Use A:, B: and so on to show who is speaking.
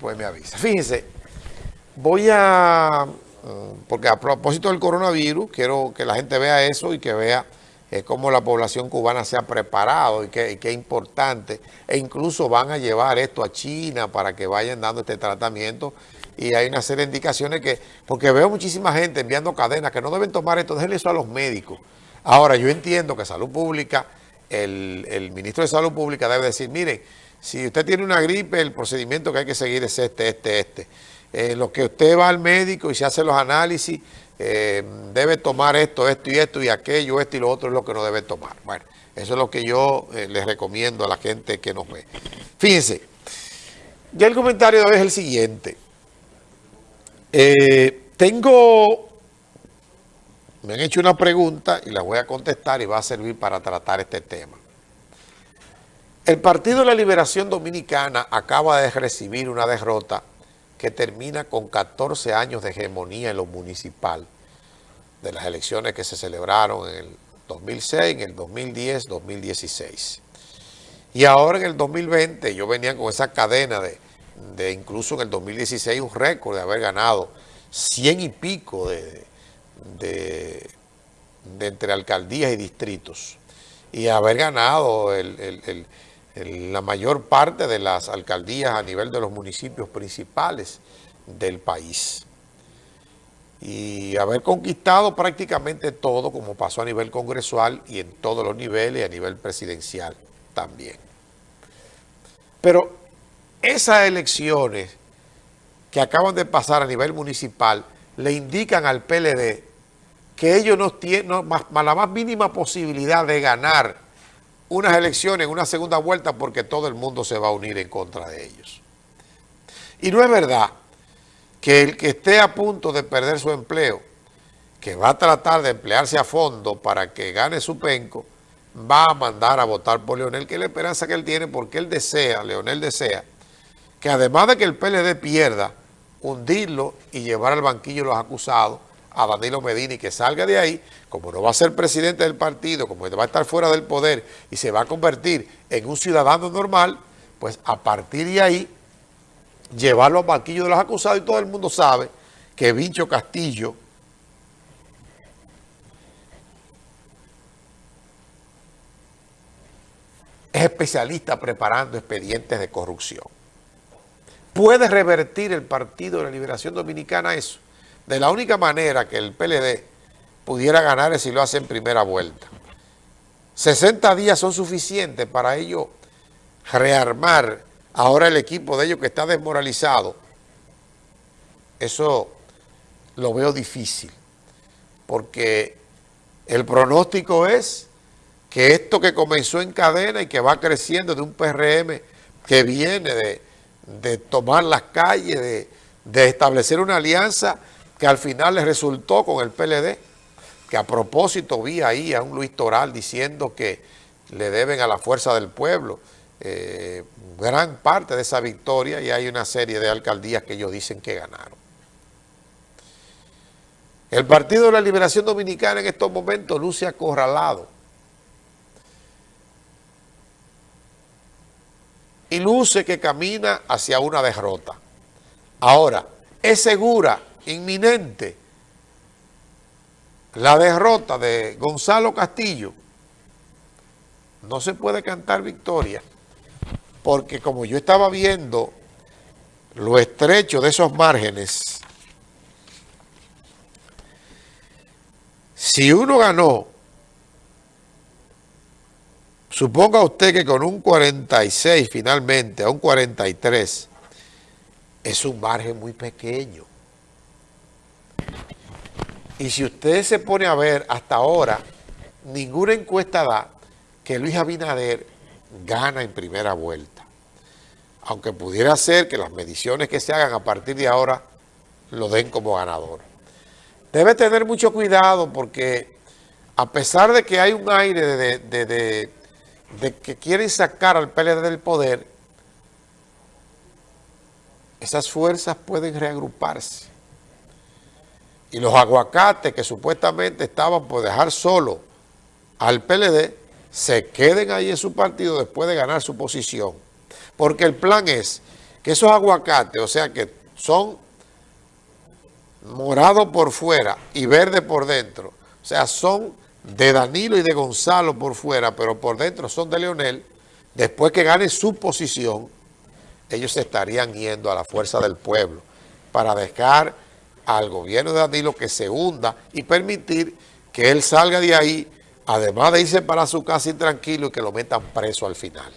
A: pues me avisa. Fíjense, voy a, mm, porque a propósito del coronavirus, quiero que la gente vea eso y que vea eh, cómo la población cubana se ha preparado y qué es importante. E incluso van a llevar esto a China para que vayan dando este tratamiento. Y hay una serie de indicaciones que, porque veo muchísima gente enviando cadenas que no deben tomar esto, déjenle eso a los médicos. Ahora, yo entiendo que Salud Pública, el, el ministro de Salud Pública debe decir, miren, si usted tiene una gripe, el procedimiento que hay que seguir es este, este, este. Eh, lo que usted va al médico y se hace los análisis, eh, debe tomar esto, esto y esto y aquello, esto y lo otro es lo que no debe tomar. Bueno, eso es lo que yo eh, les recomiendo a la gente que nos ve. Fíjense, ya el comentario de hoy es el siguiente. tengo, me han hecho una pregunta y la voy a contestar y va a servir para tratar este tema. El Partido de la Liberación Dominicana acaba de recibir una derrota que termina con 14 años de hegemonía en lo municipal de las elecciones que se celebraron en el 2006, en el 2010, 2016. Y ahora en el 2020 yo venía con esa cadena de, de incluso en el 2016 un récord de haber ganado 100 y pico de, de, entre alcaldías y distritos y haber ganado el la mayor parte de las alcaldías a nivel de los municipios principales del país. Y haber conquistado prácticamente todo, como pasó a nivel congresual y en todos los niveles y a nivel presidencial también. Pero esas elecciones que acaban de pasar a nivel municipal le indican al PLD que ellos no tienen la más mínima posibilidad de ganar unas elecciones, una segunda vuelta, porque todo el mundo se va a unir en contra de ellos. Y no es verdad que el que esté a punto de perder su empleo, que va a tratar de emplearse a fondo para que gane su penco, va a mandar a votar por Leonel, que es la esperanza que él tiene, porque él desea, Leonel desea, que además de que el PLD pierda, hundirlo y llevar al banquillo los acusados, a Danilo Medina y que salga de ahí, como no va a ser presidente del partido, como va a estar fuera del poder y se va a convertir en un ciudadano normal, pues a partir de ahí, llevarlo al banquillo de los acusados y todo el mundo sabe que Vincho Castillo es especialista preparando expedientes de corrupción. ¿Puede revertir el Partido de la Liberación Dominicana eso? De la única manera que el PLD pudiera ganar es si lo hace en primera vuelta. 60 días son suficientes para ellos rearmar ahora el equipo de ellos que está desmoralizado. Eso lo veo difícil, porque el pronóstico es que esto que comenzó en cadena y que va creciendo de un PRM que viene de, tomar las calles, de, de establecer una alianza que al final le resultó con el PLD, que a propósito vi ahí a un Luis Toral diciendo que le deben a la fuerza del pueblo eh, gran parte de esa victoria y hay una serie de alcaldías que ellos dicen que ganaron. El Partido de la Liberación Dominicana en estos momentos luce acorralado. Y luce que camina hacia una derrota. Ahora, es segura inminente la derrota de Gonzalo Castillo, no se puede cantar victoria, porque como yo estaba viendo lo estrecho de esos márgenes, si uno ganó, suponga usted que con un 46 finalmente, a un 43, es un margen muy pequeño. Y si usted se pone a ver hasta ahora, ninguna encuesta da que Luis Abinader gana en primera vuelta. Aunque pudiera ser que las mediciones que se hagan a partir de ahora lo den como ganador. Debe tener mucho cuidado porque a pesar de que hay un aire de, que quieren sacar al PLD del poder, esas fuerzas pueden reagruparse y los aguacates que supuestamente estaban por dejar solo al PLD, se queden ahí en su partido después de ganar su posición. Porque el plan es que esos aguacates, o sea que son morados por fuera y verde por dentro, o sea, son de Danilo y de Gonzalo por fuera, pero por dentro son de Leonel, después que gane su posición, ellos estarían yendo a la fuerza del pueblo para dejar al gobierno de Danilo que se hunda y permitir que él salga de ahí, además de irse para su casa intranquilo y que lo metan preso al final.